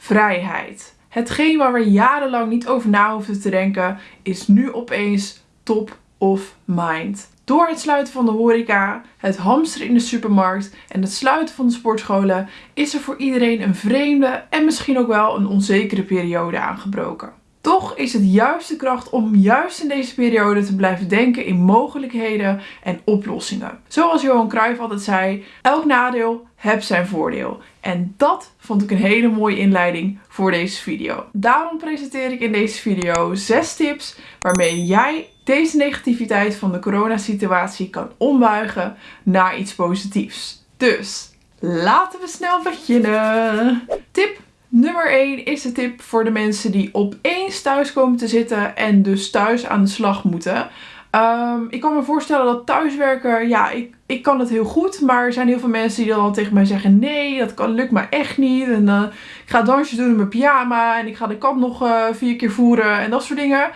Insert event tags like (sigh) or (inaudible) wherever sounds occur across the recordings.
vrijheid. Hetgeen waar we jarenlang niet over na hoefden te denken, is nu opeens top of mind. Door het sluiten van de horeca, het hamsteren in de supermarkt en het sluiten van de sportscholen is er voor iedereen een vreemde en misschien ook wel een onzekere periode aangebroken. Toch is het juist de kracht om juist in deze periode te blijven denken in mogelijkheden en oplossingen. Zoals Johan Cruijff altijd zei, elk nadeel heeft zijn voordeel. En dat vond ik een hele mooie inleiding voor deze video. Daarom presenteer ik in deze video 6 tips waarmee jij deze negativiteit van de coronasituatie kan ombuigen naar iets positiefs. Dus laten we snel beginnen. Tip Nummer 1 is de tip voor de mensen die opeens thuis komen te zitten en dus thuis aan de slag moeten. Um, ik kan me voorstellen dat thuiswerken, ja, ik, ik kan het heel goed. Maar er zijn heel veel mensen die dan tegen mij zeggen: nee, dat kan, lukt me echt niet. En uh, ik ga dansjes doen in mijn pyjama. En ik ga de kat nog uh, vier keer voeren en dat soort dingen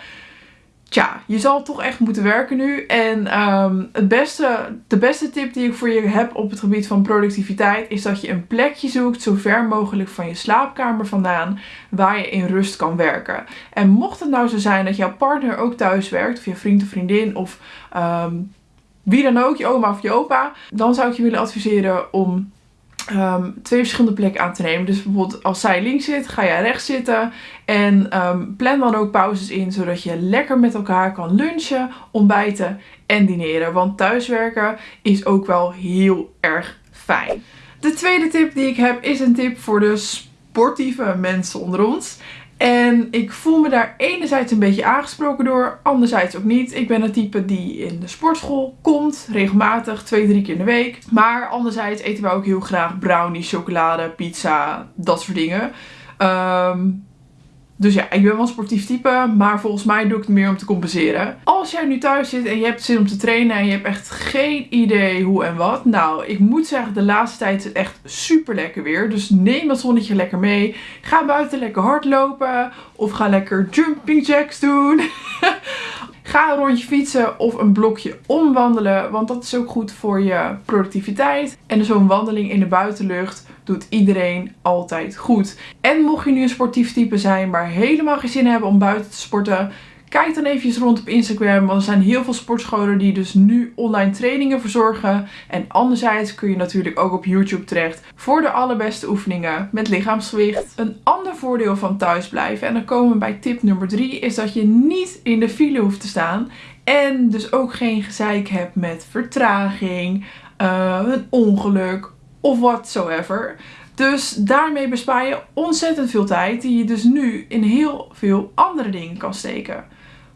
tja, je zal toch echt moeten werken nu. En um, het beste, de beste tip die ik voor je heb op het gebied van productiviteit is dat je een plekje zoekt, zo ver mogelijk van je slaapkamer vandaan, waar je in rust kan werken. En mocht het nou zo zijn dat jouw partner ook thuis werkt, of je vriend of vriendin, of um, wie dan ook, je oma of je opa, dan zou ik je willen adviseren om Um, twee verschillende plekken aan te nemen. Dus bijvoorbeeld als zij links zit, ga jij rechts zitten. En um, plan dan ook pauzes in, zodat je lekker met elkaar kan lunchen, ontbijten en dineren. Want thuiswerken is ook wel heel erg fijn. De tweede tip die ik heb is een tip voor de sportieve mensen onder ons. En ik voel me daar enerzijds een beetje aangesproken door, anderzijds ook niet. Ik ben het type die in de sportschool komt, regelmatig, twee, drie keer in de week. Maar anderzijds eten we ook heel graag brownie, chocolade, pizza, dat soort dingen. Um, dus ja, ik ben wel een sportief type, maar volgens mij doe ik het meer om te compenseren. Als jij nu thuis zit en je hebt zin om te trainen en je hebt echt geen idee hoe en wat. Nou, ik moet zeggen, de laatste tijd is het echt super lekker weer. Dus neem dat zonnetje lekker mee. Ga buiten lekker hardlopen of ga lekker jumping jacks doen. (laughs) Ga een rondje fietsen of een blokje omwandelen, want dat is ook goed voor je productiviteit. En zo'n wandeling in de buitenlucht doet iedereen altijd goed. En mocht je nu een sportief type zijn, maar helemaal geen zin hebben om buiten te sporten, Kijk dan even rond op Instagram, want er zijn heel veel sportscholen die dus nu online trainingen verzorgen. En anderzijds kun je natuurlijk ook op YouTube terecht voor de allerbeste oefeningen met lichaamsgewicht. Een ander voordeel van thuisblijven, en dan komen we bij tip nummer 3, is dat je niet in de file hoeft te staan. En dus ook geen gezeik hebt met vertraging, uh, een ongeluk of whatsoever. Dus daarmee bespaar je ontzettend veel tijd die je dus nu in heel veel andere dingen kan steken.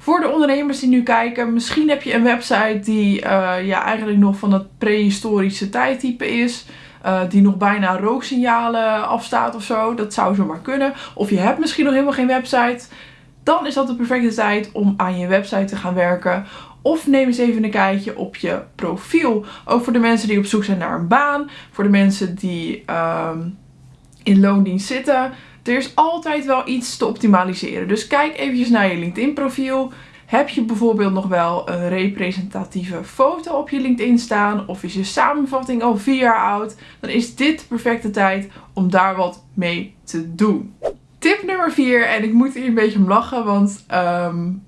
Voor de ondernemers die nu kijken, misschien heb je een website die uh, ja, eigenlijk nog van het prehistorische tijdtype is. Uh, die nog bijna rooksignalen afstaat of zo. Dat zou zomaar kunnen. Of je hebt misschien nog helemaal geen website. Dan is dat de perfecte tijd om aan je website te gaan werken. Of neem eens even een kijkje op je profiel. Ook voor de mensen die op zoek zijn naar een baan. Voor de mensen die um, in loondienst zitten. Er is altijd wel iets te optimaliseren. Dus kijk eventjes naar je LinkedIn profiel. Heb je bijvoorbeeld nog wel een representatieve foto op je LinkedIn staan? Of is je samenvatting al vier jaar oud? Dan is dit de perfecte tijd om daar wat mee te doen. Tip nummer 4, en ik moet hier een beetje om lachen, want um,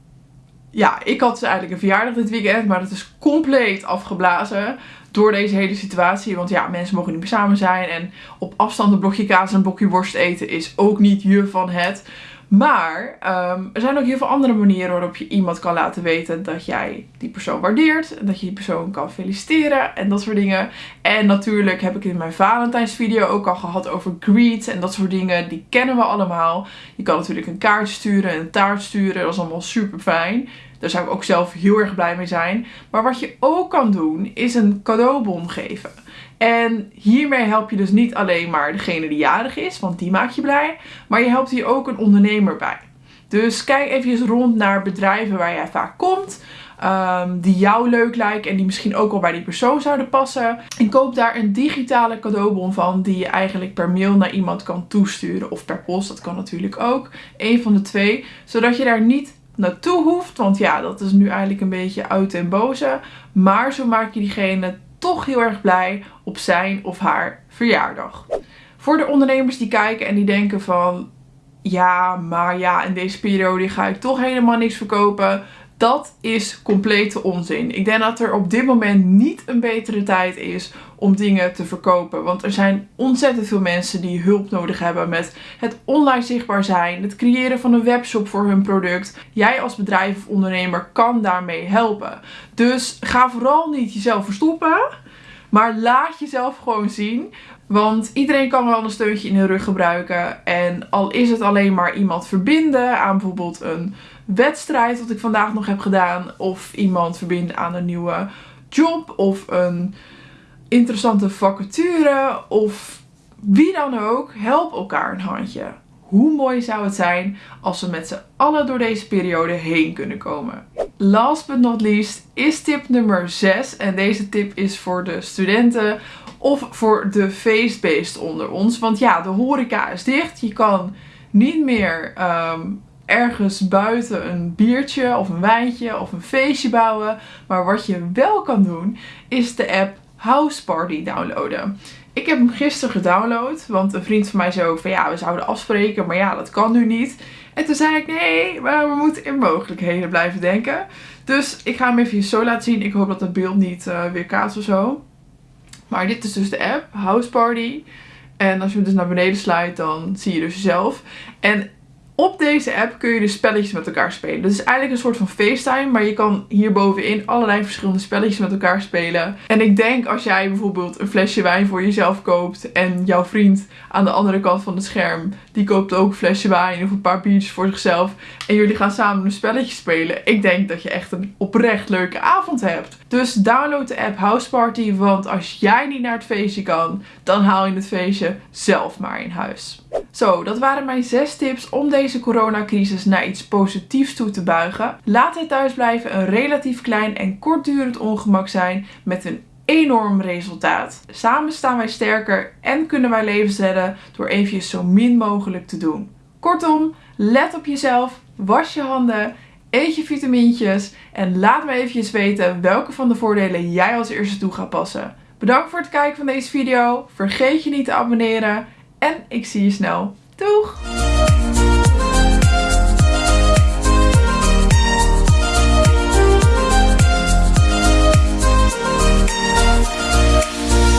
ja, ik had dus eigenlijk een verjaardag dit weekend, maar dat is compleet afgeblazen door deze hele situatie. Want ja, mensen mogen niet meer samen zijn. En op afstand een blokje kaas en een blokje worst eten is ook niet je van het. Maar um, er zijn ook heel veel andere manieren waarop je iemand kan laten weten dat jij die persoon waardeert. En dat je die persoon kan feliciteren en dat soort dingen. En natuurlijk heb ik in mijn Valentijnsvideo ook al gehad over greets en dat soort dingen. Die kennen we allemaal. Je kan natuurlijk een kaart sturen en een taart sturen. Dat is allemaal super fijn. Daar zou ik ook zelf heel erg blij mee zijn. Maar wat je ook kan doen, is een cadeaubon geven. En hiermee help je dus niet alleen maar degene die jarig is, want die maak je blij. Maar je helpt hier ook een ondernemer bij. Dus kijk even rond naar bedrijven waar jij vaak komt. Um, die jou leuk lijken en die misschien ook wel bij die persoon zouden passen. En koop daar een digitale cadeaubon van die je eigenlijk per mail naar iemand kan toesturen. Of per post, dat kan natuurlijk ook. Een van de twee. Zodat je daar niet naartoe hoeft. Want ja, dat is nu eigenlijk een beetje oud en boze. Maar zo maak je diegene toch heel erg blij op zijn of haar verjaardag. Voor de ondernemers die kijken en die denken van ja, maar ja, in deze periode ga ik toch helemaal niks verkopen. Dat is complete onzin. Ik denk dat er op dit moment niet een betere tijd is om dingen te verkopen. Want er zijn ontzettend veel mensen die hulp nodig hebben met het online zichtbaar zijn, het creëren van een webshop voor hun product. Jij als bedrijf of ondernemer kan daarmee helpen. Dus ga vooral niet jezelf verstoppen. Maar laat jezelf gewoon zien. Want iedereen kan wel een steuntje in de rug gebruiken. En al is het alleen maar iemand verbinden aan bijvoorbeeld een wedstrijd, wat ik vandaag nog heb gedaan. Of iemand verbinden aan een nieuwe job. Of een interessante vacature. Of wie dan ook. Help elkaar een handje. Hoe mooi zou het zijn als we met z'n allen door deze periode heen kunnen komen. Last but not least is tip nummer 6. En deze tip is voor de studenten of voor de feestbeest onder ons. Want ja, de horeca is dicht. Je kan niet meer ehm, ergens buiten een biertje of een wijntje of een feestje bouwen. Maar wat je wel kan doen, is de app House Party downloaden. Ik heb hem gisteren gedownload, want een vriend van mij zei ook van ja, we zouden afspreken, maar ja, dat kan nu niet. En toen zei ik nee, maar we moeten in mogelijkheden blijven denken. Dus ik ga hem even zo laten zien. Ik hoop dat het beeld niet uh, weer kaatst of zo. Maar dit is dus de app, House Party. En als je hem dus naar beneden sluit, dan zie je dus jezelf. En op deze app kun je dus spelletjes met elkaar spelen. Dat is eigenlijk een soort van FaceTime, maar je kan hierbovenin allerlei verschillende spelletjes met elkaar spelen. En ik denk als jij bijvoorbeeld een flesje wijn voor jezelf koopt en jouw vriend aan de andere kant van het scherm, die koopt ook een flesje wijn of een paar biertjes voor zichzelf en jullie gaan samen een spelletje spelen. Ik denk dat je echt een oprecht leuke avond hebt. Dus download de app House Party, want als jij niet naar het feestje kan, dan haal je het feestje zelf maar in huis. Zo, dat waren mijn zes tips om deze coronacrisis naar iets positiefs toe te buigen. Laat het thuisblijven een relatief klein en kortdurend ongemak zijn met een enorm resultaat. Samen staan wij sterker en kunnen wij levens redden door even zo min mogelijk te doen. Kortom, let op jezelf, was je handen, eet je vitamintjes en laat me even weten welke van de voordelen jij als eerste toe gaat passen. Bedankt voor het kijken van deze video. Vergeet je niet te abonneren en ik zie je snel. Doeg!